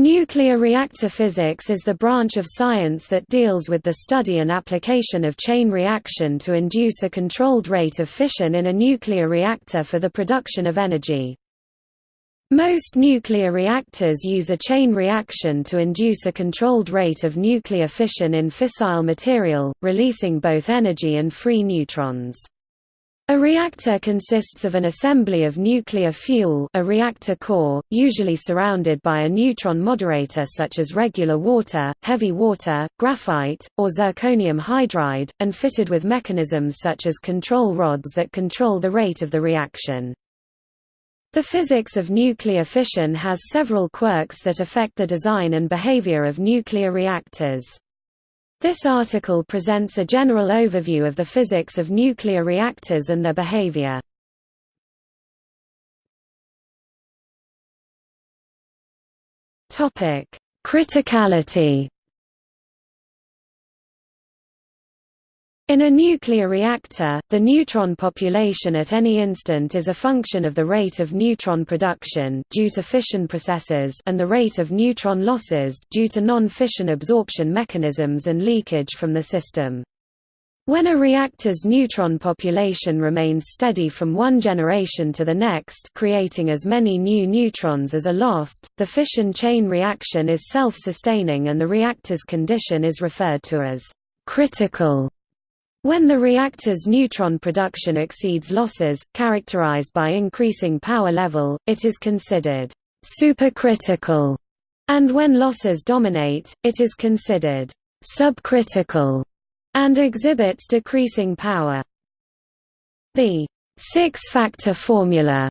Nuclear reactor physics is the branch of science that deals with the study and application of chain reaction to induce a controlled rate of fission in a nuclear reactor for the production of energy. Most nuclear reactors use a chain reaction to induce a controlled rate of nuclear fission in fissile material, releasing both energy and free neutrons. A reactor consists of an assembly of nuclear fuel a reactor core, usually surrounded by a neutron moderator such as regular water, heavy water, graphite, or zirconium hydride, and fitted with mechanisms such as control rods that control the rate of the reaction. The physics of nuclear fission has several quirks that affect the design and behavior of nuclear reactors. This article presents a general overview of the physics of nuclear reactors and their behavior. Criticality In a nuclear reactor, the neutron population at any instant is a function of the rate of neutron production due to fission processes and the rate of neutron losses due to non-fission absorption mechanisms and leakage from the system. When a reactor's neutron population remains steady from one generation to the next creating as many new neutrons as are lost, the fission chain reaction is self-sustaining and the reactor's condition is referred to as critical. When the reactor's neutron production exceeds losses, characterized by increasing power level, it is considered supercritical, and when losses dominate, it is considered subcritical and exhibits decreasing power. The six-factor formula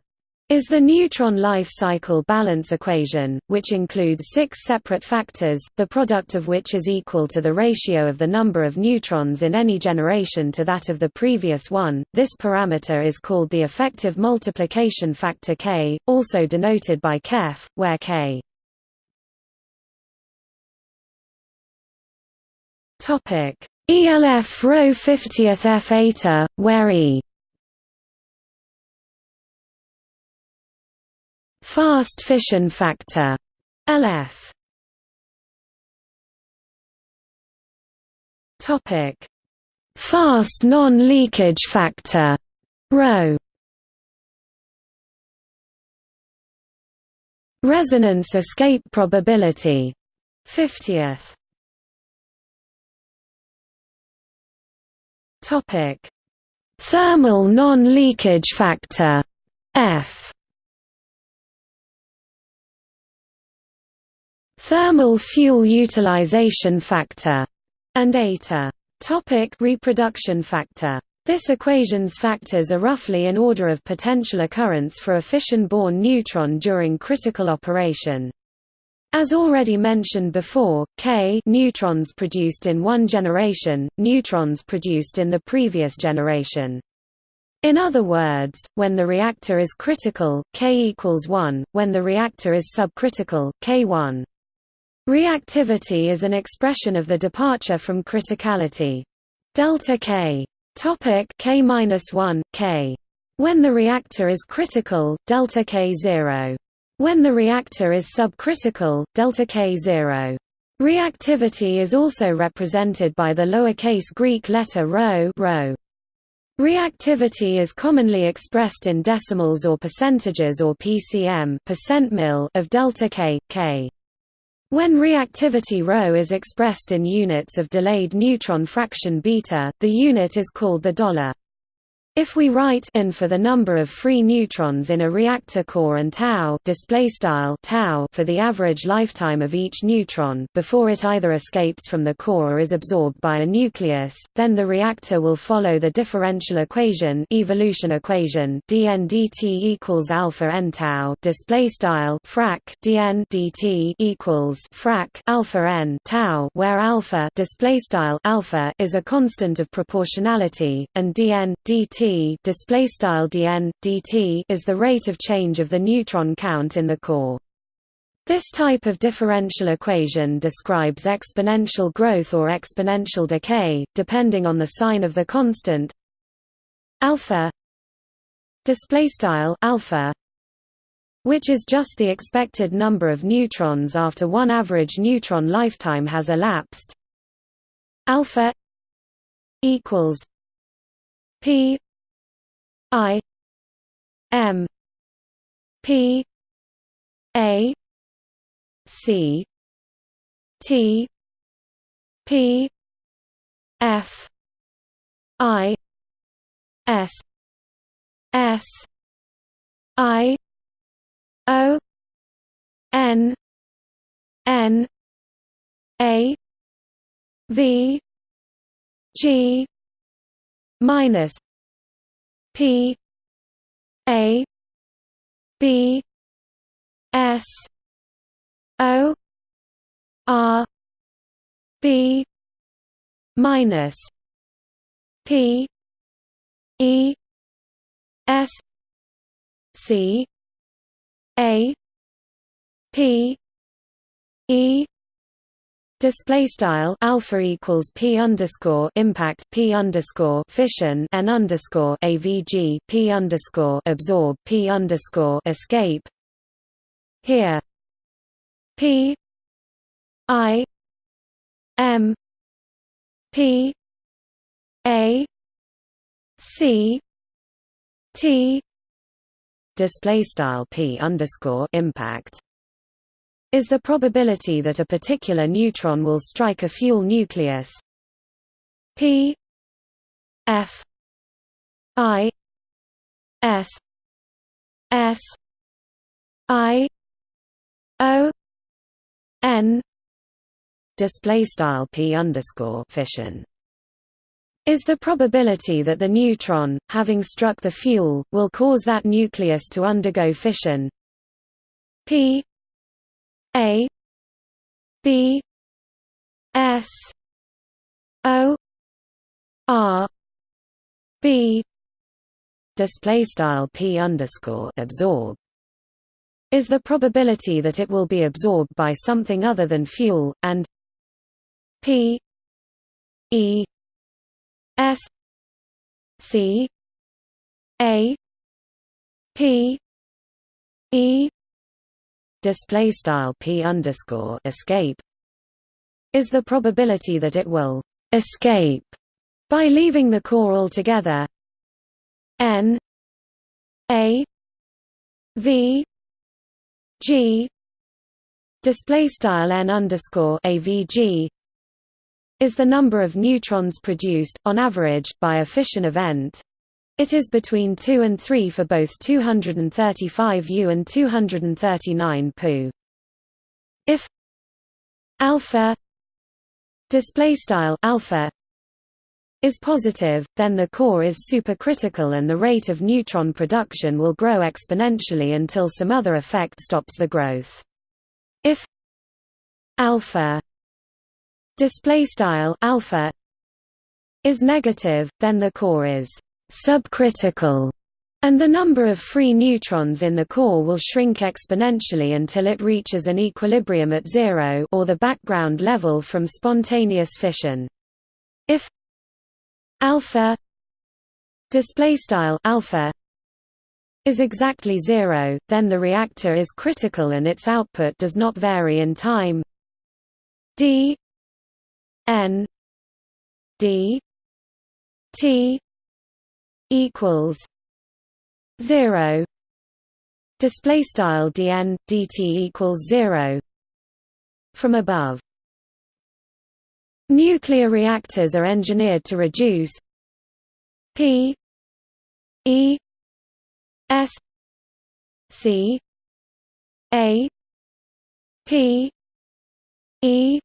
is the neutron life cycle balance equation, which includes six separate factors, the product of which is equal to the ratio of the number of neutrons in any generation to that of the previous one. This parameter is called the effective multiplication factor K, also denoted by KEF, where K ELF rho 50th F eta, where E Fast fission factor LF Topic. Fast non-leakage factor Rho. Resonance escape probability 50th Topic. Thermal non-leakage factor F thermal fuel utilization factor, and eta. Topic reproduction factor. This equation's factors are roughly in order of potential occurrence for a fission-born neutron during critical operation. As already mentioned before, K neutrons produced in one generation, neutrons produced in the previous generation. In other words, when the reactor is critical, K equals 1, when the reactor is subcritical, K1. Reactivity is an expression of the departure from criticality. Delta K. Topic K minus one K. When the reactor is critical, delta K zero. When the reactor is subcritical, delta K zero. Reactivity is also represented by the lowercase Greek letter rho, rho. Reactivity is commonly expressed in decimals or percentages or PCM percent mil of delta K, K. When reactivity ρ is expressed in units of delayed neutron fraction beta, the unit is called the dollar. If we write n for the number of free neutrons in a reactor core and tau display style tau for the average lifetime of each neutron before it either escapes from the core or is absorbed by a nucleus, then the reactor will follow the differential equation evolution equation dn dt equals alpha n tau display style frac dn dt equals frac alpha n tau where alpha display style alpha is a constant of proportionality and dn display style dn dt is the rate of change of the neutron count in the core. This type of differential equation describes exponential growth or exponential decay, depending on the sign of the constant alpha display style alpha which is just the expected number of neutrons after one average neutron lifetime has elapsed alpha equals p i m p a c t p f i s s i o n n a v g minus p a b s o r b minus p e s c a p e Display style alpha equals p underscore impact p underscore fission n underscore avg p underscore absorb p underscore escape. Here, p. I. M. P. A. C. T. Display style p underscore impact is the probability that a particular neutron will strike a fuel nucleus. P f i s s i o n display style p underscore fission is the probability that the neutron, having struck the fuel, will cause that nucleus to undergo fission. P a B S O R B. Display style P underscore absorb is the probability that it will be absorbed by something other than fuel, and P E S C A P E display style p underscore escape is the probability that it will escape by leaving the core altogether. N a v g display style n underscore avg is the number of neutrons produced on average by a fission event it is between 2 and 3 for both 235 U and 239 Pu. If alpha display style alpha is positive, then the core is supercritical and the rate of neutron production will grow exponentially until some other effect stops the growth. If alpha display style alpha is negative, then the core is subcritical, and the number of free neutrons in the core will shrink exponentially until it reaches an equilibrium at zero or the background level from spontaneous fission. If alpha display style alpha is exactly zero, then the reactor is critical and its output does not vary in time. d n d t equals zero display style dn dt equals zero from above. Nuclear reactors are engineered to reduce p e s c a p e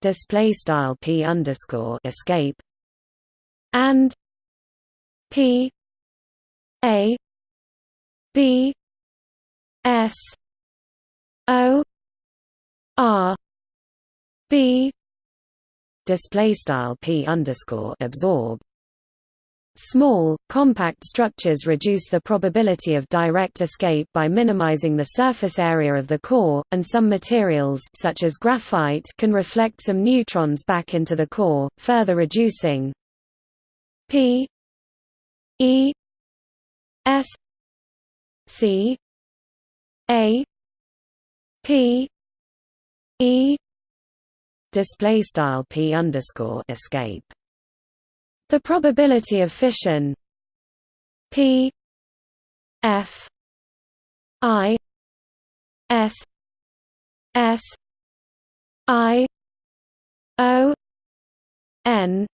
display style p underscore escape and P A B S O R B. Display style P underscore absorb. Small, compact structures reduce the probability of direct escape by minimizing the surface area of the core, and some materials such as graphite can reflect some neutrons back into the core, further reducing p E S C A P E. Display style P underscore escape. The probability of fission. P F I S S I O N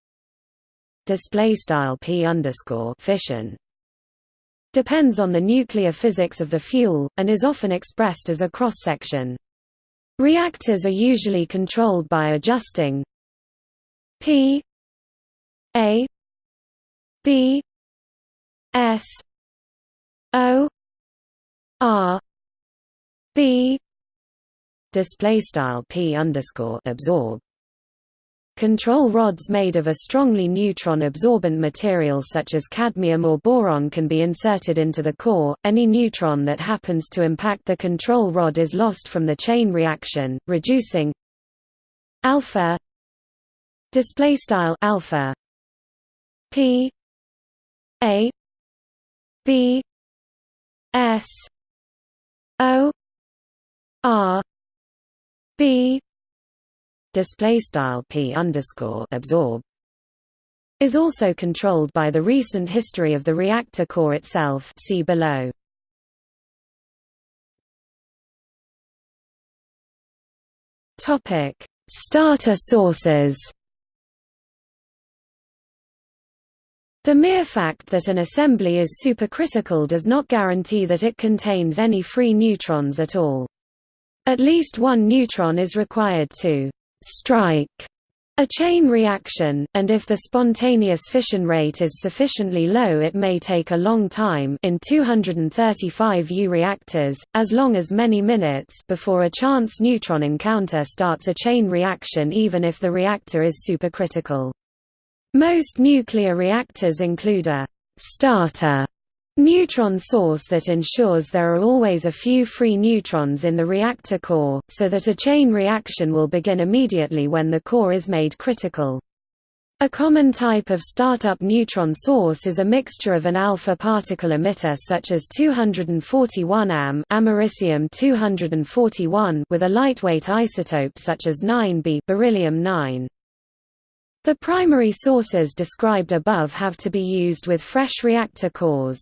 display style P underscore fission. Depends on the nuclear physics of the fuel, and is often expressed as a cross-section. Reactors are usually controlled by adjusting P A B S O R B. Display style P underscore absorb Control rods made of a strongly neutron-absorbent material such as cadmium or boron can be inserted into the core. Any neutron that happens to impact the control rod is lost from the chain reaction, reducing alpha display style alpha p a b s o r b display style p underscore absorb is also controlled by the recent history of the reactor core itself. See below. Topic: Starter sources. The mere fact that an assembly is supercritical does not guarantee that it contains any free neutrons at all. At least one neutron is required to strike a chain reaction, and if the spontaneous fission rate is sufficiently low it may take a long time in 235 U reactors, as long as many minutes before a chance neutron encounter starts a chain reaction even if the reactor is supercritical. Most nuclear reactors include a starter neutron source that ensures there are always a few free neutrons in the reactor core, so that a chain reaction will begin immediately when the core is made critical. A common type of startup neutron source is a mixture of an alpha particle emitter such as 241 am americium 241 with a lightweight isotope such as 9b beryllium 9. The primary sources described above have to be used with fresh reactor cores.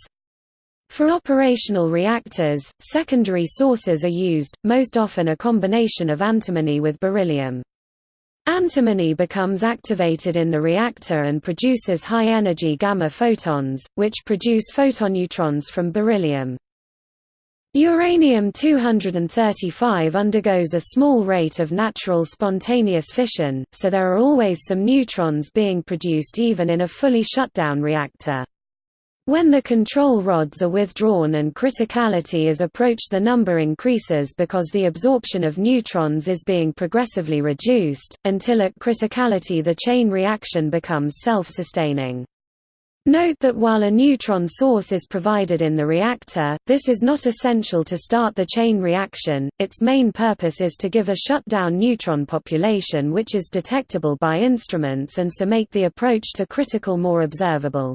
For operational reactors, secondary sources are used, most often a combination of antimony with beryllium. Antimony becomes activated in the reactor and produces high-energy gamma photons, which produce photoneutrons from beryllium. Uranium-235 undergoes a small rate of natural spontaneous fission, so there are always some neutrons being produced even in a fully shut-down reactor. When the control rods are withdrawn and criticality is approached the number increases because the absorption of neutrons is being progressively reduced, until at criticality the chain reaction becomes self-sustaining. Note that while a neutron source is provided in the reactor, this is not essential to start the chain reaction, its main purpose is to give a shutdown neutron population which is detectable by instruments and so make the approach to critical more observable.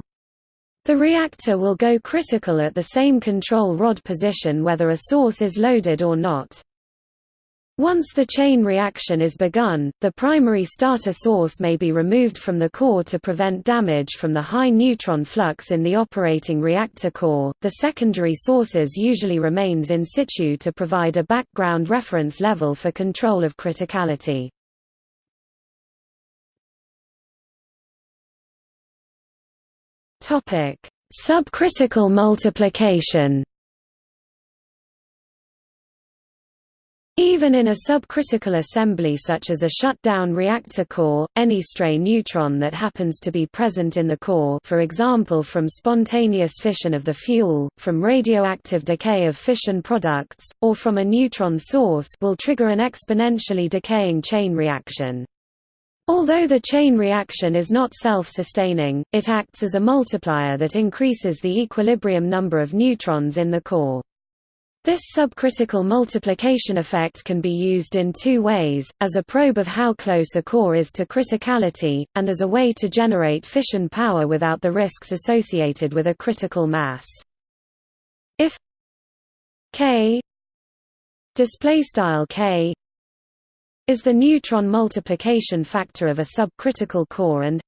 The reactor will go critical at the same control rod position whether a source is loaded or not. Once the chain reaction is begun, the primary starter source may be removed from the core to prevent damage from the high neutron flux in the operating reactor core. The secondary sources usually remains in situ to provide a background reference level for control of criticality. Topic: Subcritical multiplication. Even in a subcritical assembly such as a shut-down reactor core, any stray neutron that happens to be present in the core for example from spontaneous fission of the fuel, from radioactive decay of fission products, or from a neutron source will trigger an exponentially decaying chain reaction. Although the chain reaction is not self-sustaining, it acts as a multiplier that increases the equilibrium number of neutrons in the core. This subcritical multiplication effect can be used in two ways, as a probe of how close a core is to criticality, and as a way to generate fission power without the risks associated with a critical mass. If k k is the neutron multiplication factor of a subcritical core and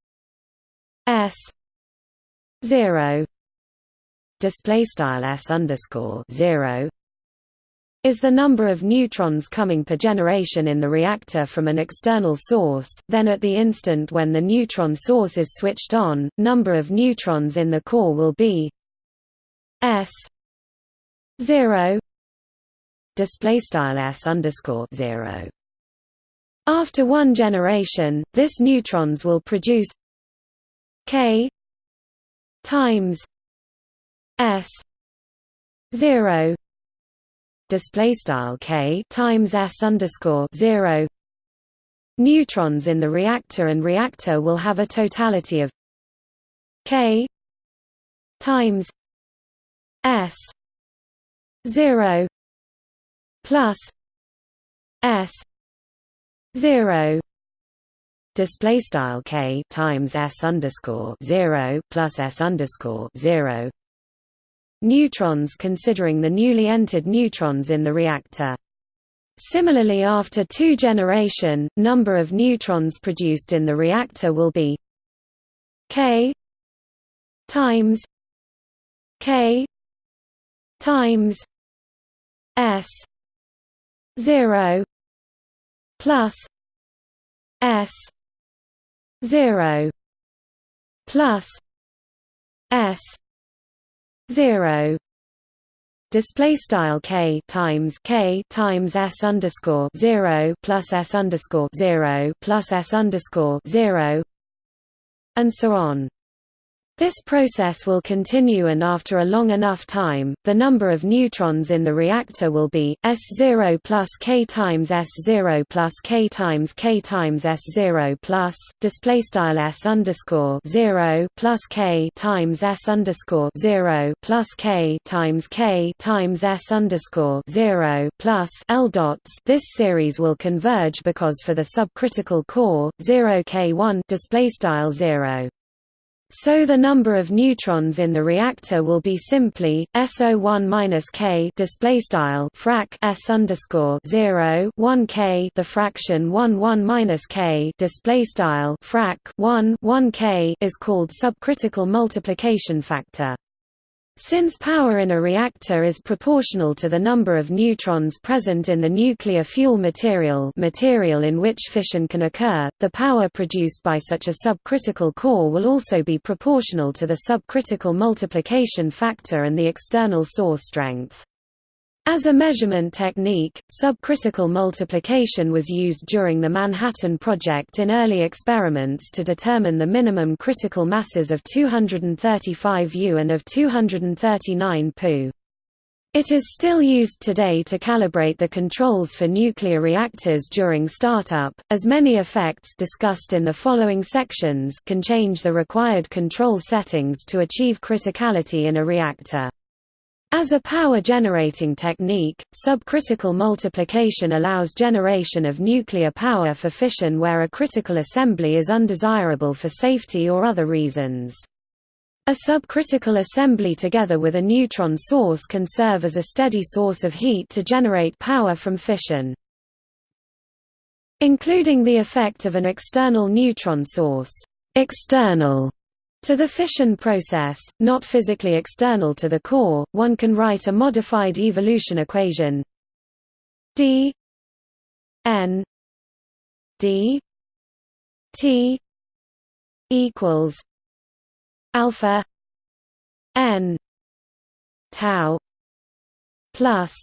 s 0 display style s underscore 0 is the number of neutrons coming per generation in the reactor from an external source then at the instant when the neutron source is switched on, number of neutrons in the core will be s 0 display style s underscore 0 after one generation this neutrons will produce k times s 0 display style k times s underscore zero. Neutrons in the reactor and reactor will have a totality of k times s zero plus s zero. Display style k times s underscore zero plus s underscore zero. Neutrons considering the newly entered neutrons in the reactor. Similarly after two generation, number of neutrons produced in the reactor will be k times k times s 0 plus s 0 plus s zero display style k times k times s underscore zero plus s underscore zero plus s underscore zero and so on. This process will continue and after a long enough time, the number of neutrons in the reactor will be, S0 plus K times S0 plus K times K times S0 plus, displaystyle S underscore 0 plus K times S underscore 0 plus K times K times S underscore 0 plus L dots. This series will converge because for the subcritical core, 0 K1 displaystyle 0 so the number of neutrons in the reactor will be simply SO1 minus K display style frac S underscore 0 1 K the fraction 1 1 minus K display style frac 1 1 K is called subcritical multiplication factor. Since power in a reactor is proportional to the number of neutrons present in the nuclear fuel material material in which fission can occur, the power produced by such a subcritical core will also be proportional to the subcritical multiplication factor and the external source strength. As a measurement technique, subcritical multiplication was used during the Manhattan Project in early experiments to determine the minimum critical masses of 235 U and of 239 Pu. It is still used today to calibrate the controls for nuclear reactors during startup, as many effects discussed in the following sections can change the required control settings to achieve criticality in a reactor. As a power-generating technique, subcritical multiplication allows generation of nuclear power for fission where a critical assembly is undesirable for safety or other reasons. A subcritical assembly together with a neutron source can serve as a steady source of heat to generate power from fission. Including the effect of an external neutron source external to the fission process, not physically external to the core, one can write a modified evolution equation. D n d t equals alpha n tau plus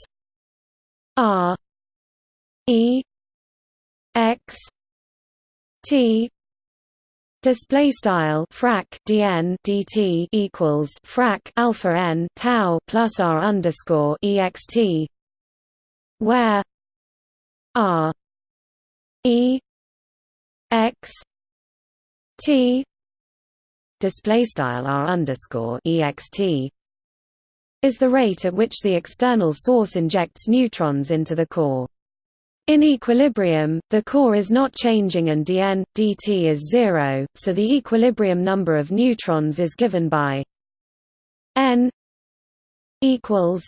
r e x t Display style frac dn dt equals frac alpha n tau plus r underscore ext, where r e x t display style r underscore ext is the rate at which the external source injects neutrons into the core. In equilibrium, the core is not changing and dn, dt is zero, so the equilibrium number of neutrons is given by n equals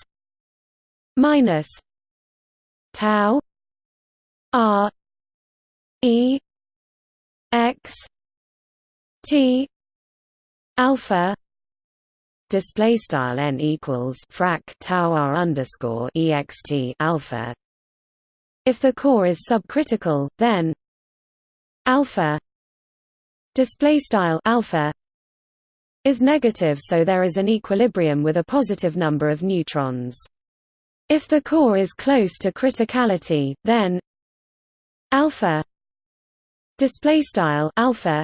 minus tau r e x t alpha display style n equals frac tau r underscore ext alpha if the core is subcritical then alpha display style alpha is negative so there is an equilibrium with a positive number of neutrons if the core is close to criticality then alpha display style alpha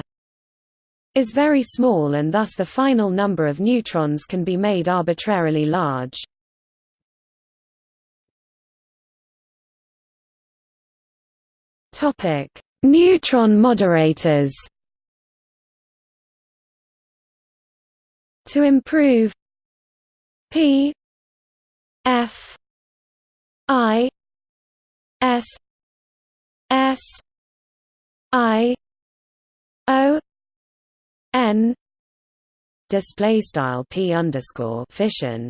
is very small and thus the final number of neutrons can be made arbitrarily large. Topic: Neutron moderators. To improve P F I S S I O n. Display style p underscore fission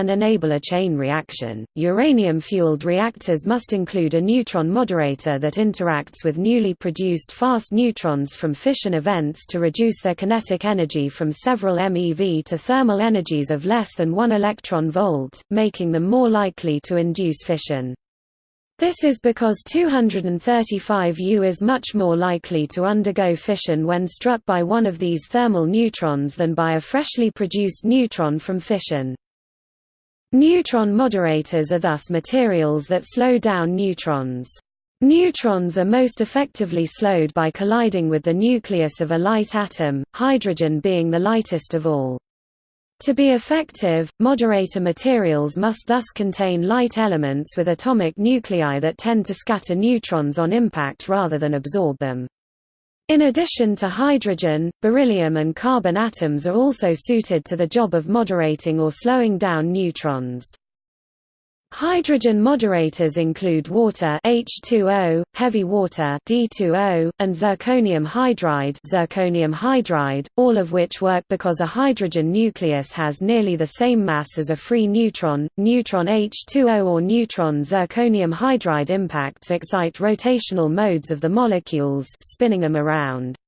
and enable a chain reaction. Uranium-fueled reactors must include a neutron moderator that interacts with newly produced fast neutrons from fission events to reduce their kinetic energy from several MeV to thermal energies of less than 1 electron volt, making them more likely to induce fission. This is because 235U is much more likely to undergo fission when struck by one of these thermal neutrons than by a freshly produced neutron from fission. Neutron moderators are thus materials that slow down neutrons. Neutrons are most effectively slowed by colliding with the nucleus of a light atom, hydrogen being the lightest of all. To be effective, moderator materials must thus contain light elements with atomic nuclei that tend to scatter neutrons on impact rather than absorb them. In addition to hydrogen, beryllium and carbon atoms are also suited to the job of moderating or slowing down neutrons. Hydrogen moderators include water H2O, heavy water D2O, and zirconium hydride, zirconium hydride, all of which work because a hydrogen nucleus has nearly the same mass as a free neutron. Neutron H2O or neutron zirconium hydride impacts excite rotational modes of the molecules, spinning them around.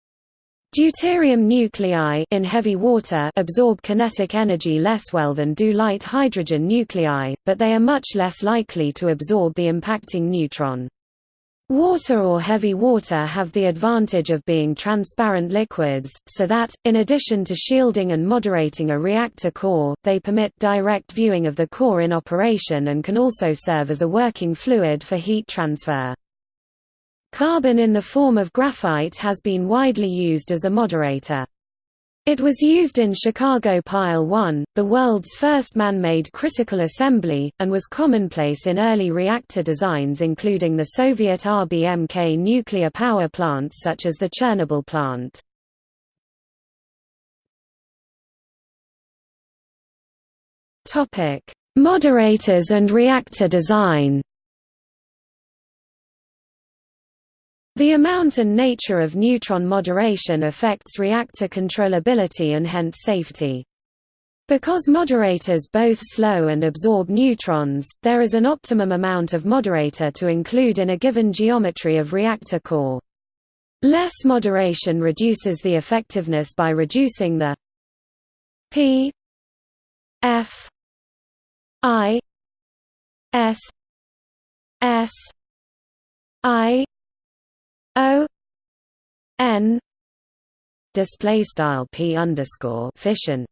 Deuterium nuclei in heavy water absorb kinetic energy less well than do light hydrogen nuclei, but they are much less likely to absorb the impacting neutron. Water or heavy water have the advantage of being transparent liquids, so that, in addition to shielding and moderating a reactor core, they permit direct viewing of the core in operation and can also serve as a working fluid for heat transfer. Carbon in the form of graphite has been widely used as a moderator. It was used in Chicago Pile 1, the world's first man-made critical assembly, and was commonplace in early reactor designs including the Soviet RBMK nuclear power plants such as the Chernobyl plant. Moderators and reactor design The amount and nature of neutron moderation affects reactor controllability and hence safety. Because moderators both slow and absorb neutrons, there is an optimum amount of moderator to include in a given geometry of reactor core. Less moderation reduces the effectiveness by reducing the P F I S S I O N display style p underscore fission.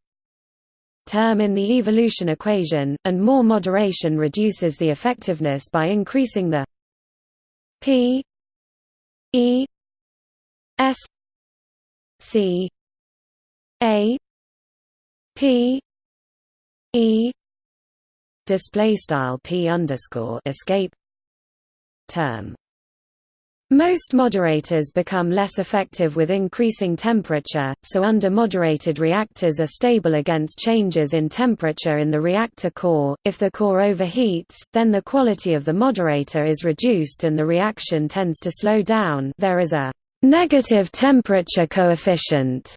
Term in the evolution equation, and more moderation reduces the effectiveness by increasing the p e s c a p e display style p underscore escape term most moderators become less effective with increasing temperature, so under-moderated reactors are stable against changes in temperature in the reactor core. If the core overheats, then the quality of the moderator is reduced and the reaction tends to slow down there is a negative temperature coefficient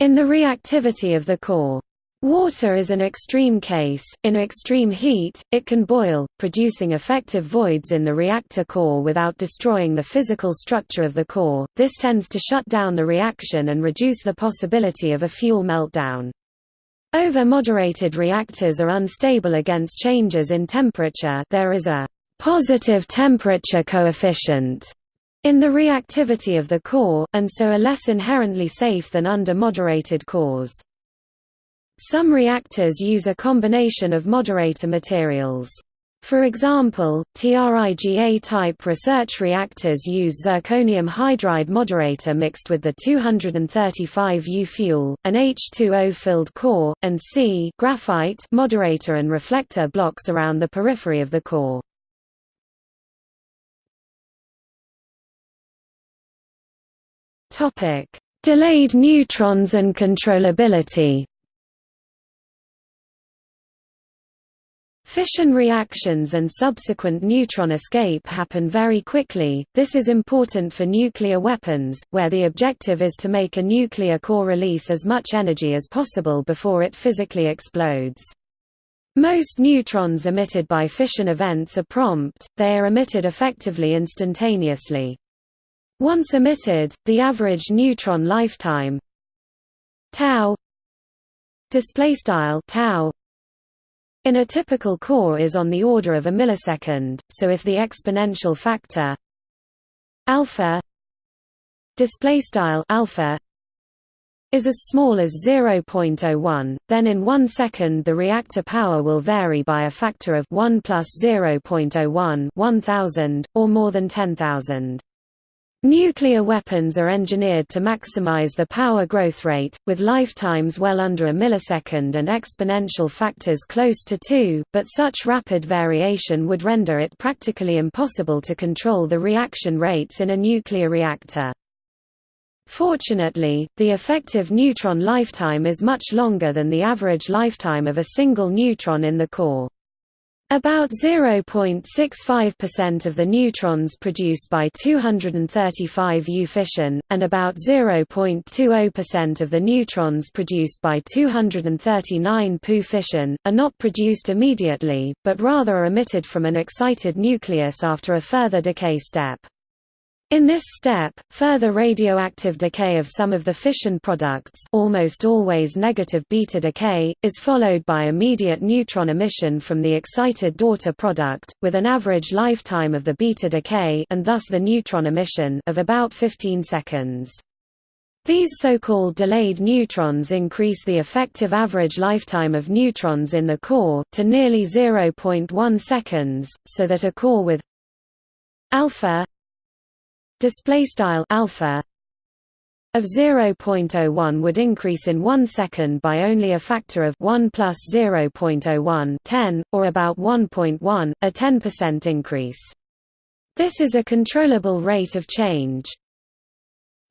in the reactivity of the core. Water is an extreme case, in extreme heat, it can boil, producing effective voids in the reactor core without destroying the physical structure of the core, this tends to shut down the reaction and reduce the possibility of a fuel meltdown. Over-moderated reactors are unstable against changes in temperature there is a positive temperature coefficient in the reactivity of the core, and so are less inherently safe than under-moderated cores. Some reactors use a combination of moderator materials. For example, TRIGA-type research reactors use zirconium hydride moderator mixed with the 235U fuel, an H2O-filled core, and C graphite moderator and reflector blocks around the periphery of the core. Delayed neutrons and controllability Fission reactions and subsequent neutron escape happen very quickly, this is important for nuclear weapons, where the objective is to make a nuclear core release as much energy as possible before it physically explodes. Most neutrons emitted by fission events are prompt, they are emitted effectively instantaneously. Once emitted, the average neutron lifetime tau displaystyle tau in a typical core is on the order of a millisecond, so if the exponential factor alpha displaystyle alpha is as small as 0.01, then in 1 second the reactor power will vary by a factor of 1 plus 0.01 1000, or more than 10,000. Nuclear weapons are engineered to maximize the power growth rate, with lifetimes well under a millisecond and exponential factors close to 2, but such rapid variation would render it practically impossible to control the reaction rates in a nuclear reactor. Fortunately, the effective neutron lifetime is much longer than the average lifetime of a single neutron in the core. About 0.65% of the neutrons produced by 235U fission, and about 0.20% of the neutrons produced by 239 Pu fission, are not produced immediately, but rather are emitted from an excited nucleus after a further decay step. In this step, further radioactive decay of some of the fission products almost always negative beta decay, is followed by immediate neutron emission from the excited daughter product, with an average lifetime of the beta decay and thus the neutron emission of about 15 seconds. These so-called delayed neutrons increase the effective average lifetime of neutrons in the core, to nearly 0.1 seconds, so that a core with alpha display style alpha of 0.01 would increase in 1 second by only a factor of 1 plus 0.01 10, or about 1.1, a 10% increase. This is a controllable rate of change.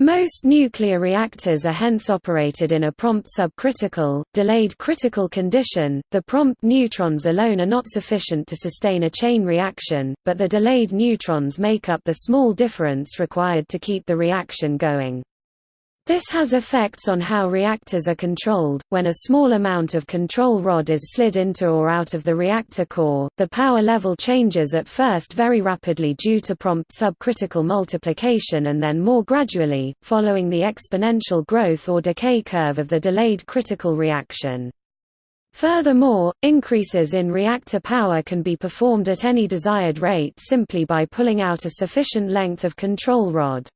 Most nuclear reactors are hence operated in a prompt subcritical, delayed critical condition. The prompt neutrons alone are not sufficient to sustain a chain reaction, but the delayed neutrons make up the small difference required to keep the reaction going. This has effects on how reactors are controlled. When a small amount of control rod is slid into or out of the reactor core, the power level changes at first very rapidly due to prompt subcritical multiplication and then more gradually, following the exponential growth or decay curve of the delayed critical reaction. Furthermore, increases in reactor power can be performed at any desired rate simply by pulling out a sufficient length of control rod.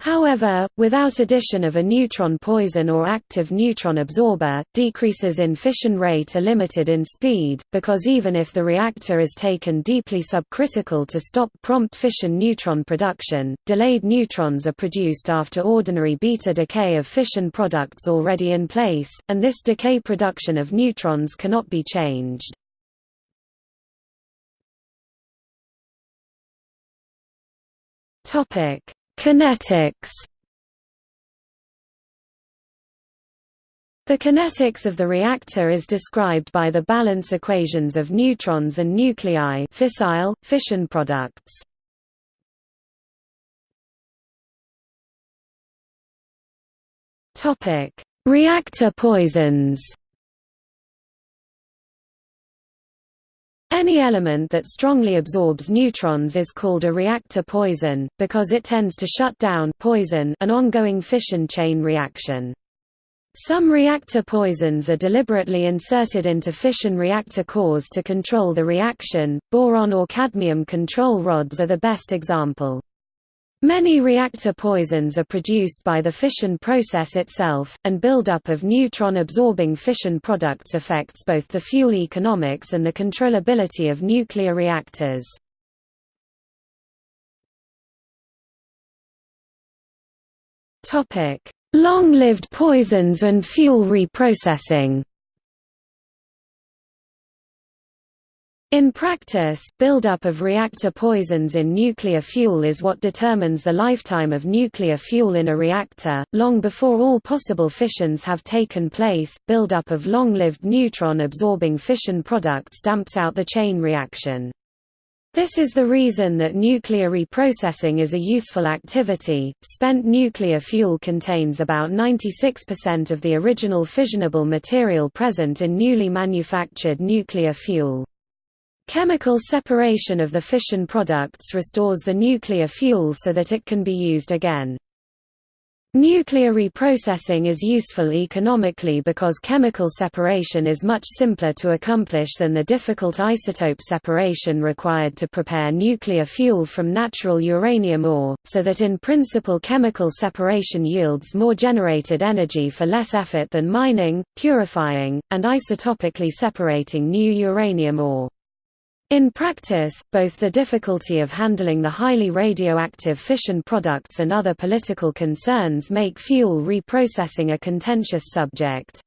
However, without addition of a neutron poison or active neutron absorber, decreases in fission rate are limited in speed, because even if the reactor is taken deeply subcritical to stop prompt fission neutron production, delayed neutrons are produced after ordinary beta decay of fission products already in place, and this decay production of neutrons cannot be changed. Topic Kinetics The kinetics of the reactor is described by the balance equations of neutrons and nuclei fissile, fission products. Reactor poisons Any element that strongly absorbs neutrons is called a reactor poison, because it tends to shut down poison an ongoing fission chain reaction. Some reactor poisons are deliberately inserted into fission reactor cores to control the reaction, boron or cadmium control rods are the best example. Many reactor poisons are produced by the fission process itself, and buildup of neutron-absorbing fission products affects both the fuel economics and the controllability of nuclear reactors. Long-lived poisons and fuel reprocessing In practice, buildup of reactor poisons in nuclear fuel is what determines the lifetime of nuclear fuel in a reactor. Long before all possible fissions have taken place, buildup of long-lived neutron-absorbing fission products damps out the chain reaction. This is the reason that nuclear reprocessing is a useful activity. Spent nuclear fuel contains about 96% of the original fissionable material present in newly manufactured nuclear fuel. Chemical separation of the fission products restores the nuclear fuel so that it can be used again. Nuclear reprocessing is useful economically because chemical separation is much simpler to accomplish than the difficult isotope separation required to prepare nuclear fuel from natural uranium ore, so that in principle chemical separation yields more generated energy for less effort than mining, purifying, and isotopically separating new uranium ore. In practice, both the difficulty of handling the highly radioactive fission products and other political concerns make fuel reprocessing a contentious subject.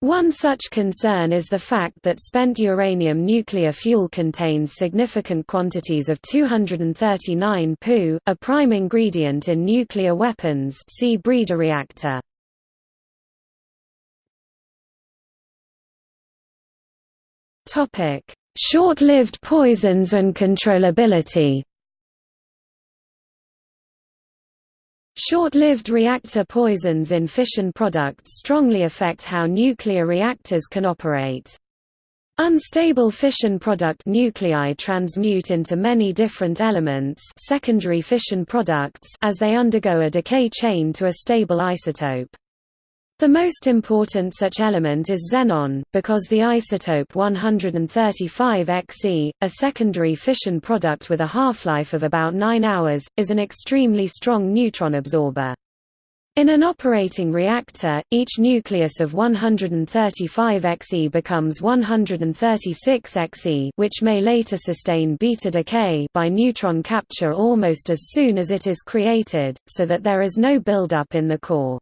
One such concern is the fact that spent uranium nuclear fuel contains significant quantities of 239 Pu, a prime ingredient in nuclear weapons see breeder reactor. Topic: Short-lived poisons and controllability Short-lived reactor poisons in fission products strongly affect how nuclear reactors can operate. Unstable fission product nuclei transmute into many different elements secondary fission products as they undergo a decay chain to a stable isotope. The most important such element is xenon, because the isotope 135 Xe, a secondary fission product with a half-life of about 9 hours, is an extremely strong neutron absorber. In an operating reactor, each nucleus of 135 Xe becomes 136 Xe which may later sustain beta decay by neutron capture almost as soon as it is created, so that there is no buildup in the core.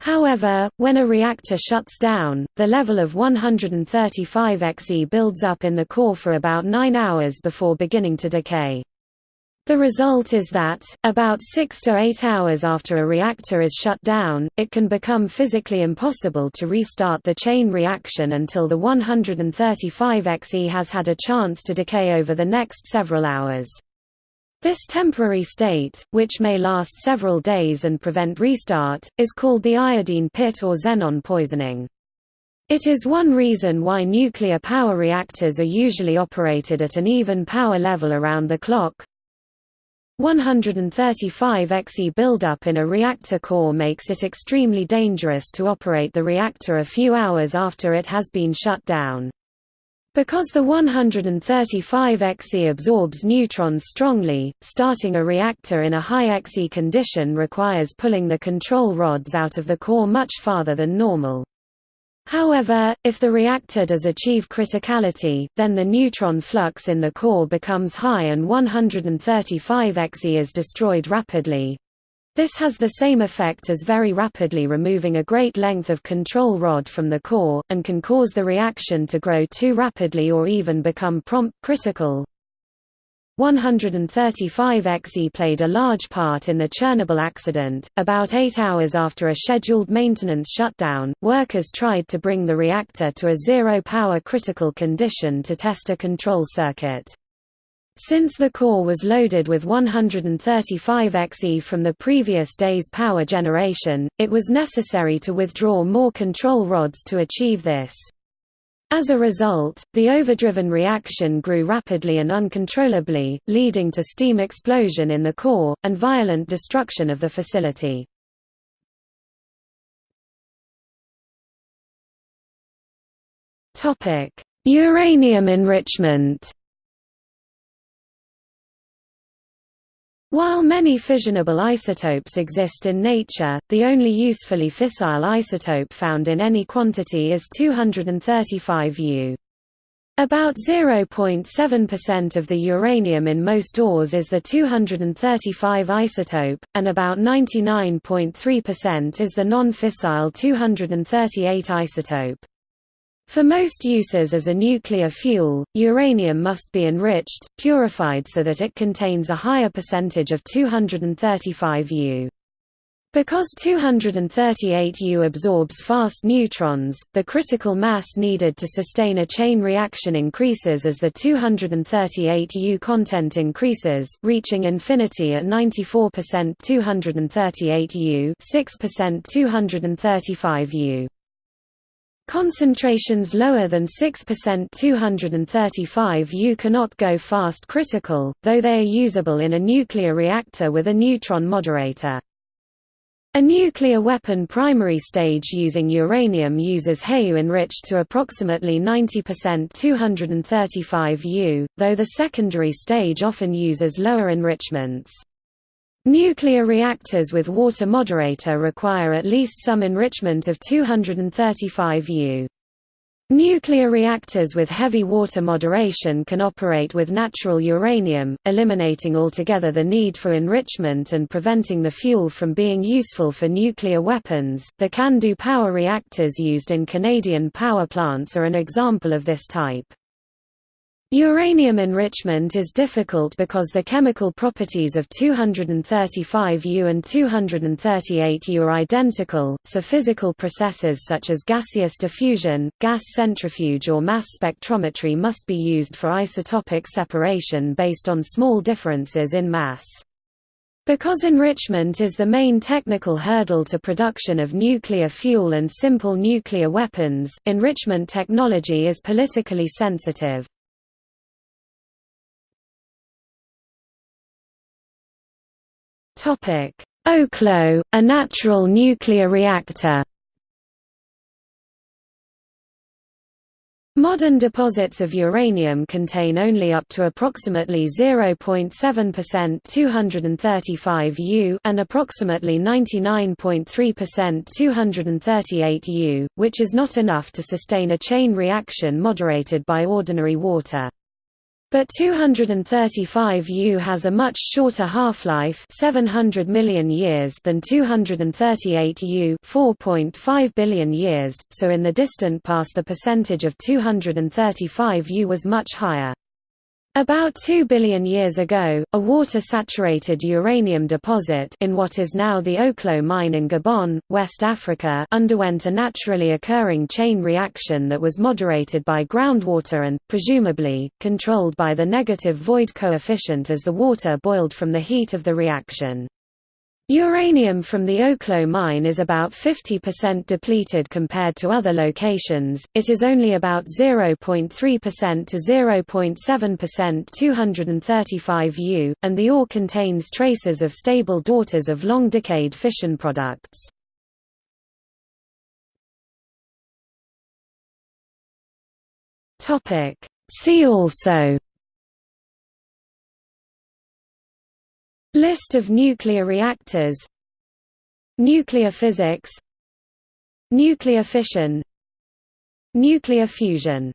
However, when a reactor shuts down, the level of 135 Xe builds up in the core for about 9 hours before beginning to decay. The result is that, about 6 to 8 hours after a reactor is shut down, it can become physically impossible to restart the chain reaction until the 135 Xe has had a chance to decay over the next several hours. This temporary state, which may last several days and prevent restart, is called the iodine pit or xenon poisoning. It is one reason why nuclear power reactors are usually operated at an even power level around the clock. 135 Xe buildup in a reactor core makes it extremely dangerous to operate the reactor a few hours after it has been shut down. Because the 135 Xe absorbs neutrons strongly, starting a reactor in a high Xe condition requires pulling the control rods out of the core much farther than normal. However, if the reactor does achieve criticality, then the neutron flux in the core becomes high and 135 Xe is destroyed rapidly, this has the same effect as very rapidly removing a great length of control rod from the core, and can cause the reaction to grow too rapidly or even become prompt critical. 135 Xe played a large part in the Chernobyl accident. About eight hours after a scheduled maintenance shutdown, workers tried to bring the reactor to a zero power critical condition to test a control circuit. Since the core was loaded with 135 Xe from the previous day's power generation, it was necessary to withdraw more control rods to achieve this. As a result, the overdriven reaction grew rapidly and uncontrollably, leading to steam explosion in the core, and violent destruction of the facility. Uranium enrichment While many fissionable isotopes exist in nature, the only usefully fissile isotope found in any quantity is 235 U. About 0.7% of the uranium in most ores is the 235 isotope, and about 99.3% is the non-fissile 238 isotope. For most uses as a nuclear fuel, uranium must be enriched, purified so that it contains a higher percentage of 235 U. Because 238 U absorbs fast neutrons, the critical mass needed to sustain a chain reaction increases as the 238 U content increases, reaching infinity at 94% 238 U 6% 235 U. Concentrations lower than 6% 235 U cannot go fast critical, though they are usable in a nuclear reactor with a neutron moderator. A nuclear weapon primary stage using uranium uses HEU enriched to approximately 90% 235 U, though the secondary stage often uses lower enrichments. Nuclear reactors with water moderator require at least some enrichment of 235 U. Nuclear reactors with heavy water moderation can operate with natural uranium, eliminating altogether the need for enrichment and preventing the fuel from being useful for nuclear weapons. The CANDU power reactors used in Canadian power plants are an example of this type. Uranium enrichment is difficult because the chemical properties of 235U and 238U are identical, so physical processes such as gaseous diffusion, gas centrifuge or mass spectrometry must be used for isotopic separation based on small differences in mass. Because enrichment is the main technical hurdle to production of nuclear fuel and simple nuclear weapons, enrichment technology is politically sensitive. Oklo, a natural nuclear reactor Modern deposits of uranium contain only up to approximately 0.7% 235 U and approximately 99.3% 238 U, which is not enough to sustain a chain reaction moderated by ordinary water. But 235 U has a much shorter half-life 700 million years than 238 U 4.5 billion years, so in the distant past the percentage of 235 U was much higher. About 2 billion years ago, a water-saturated uranium deposit in what is now the Oklo mine in Gabon, West Africa underwent a naturally occurring chain reaction that was moderated by groundwater and, presumably, controlled by the negative void coefficient as the water boiled from the heat of the reaction. Uranium from the Oklo mine is about 50% depleted compared to other locations, it is only about 0.3% to 0.7% 235 U, and the ore contains traces of stable daughters of long-decayed fission products. See also List of nuclear reactors. Nuclear physics. Nuclear fission. Nuclear fusion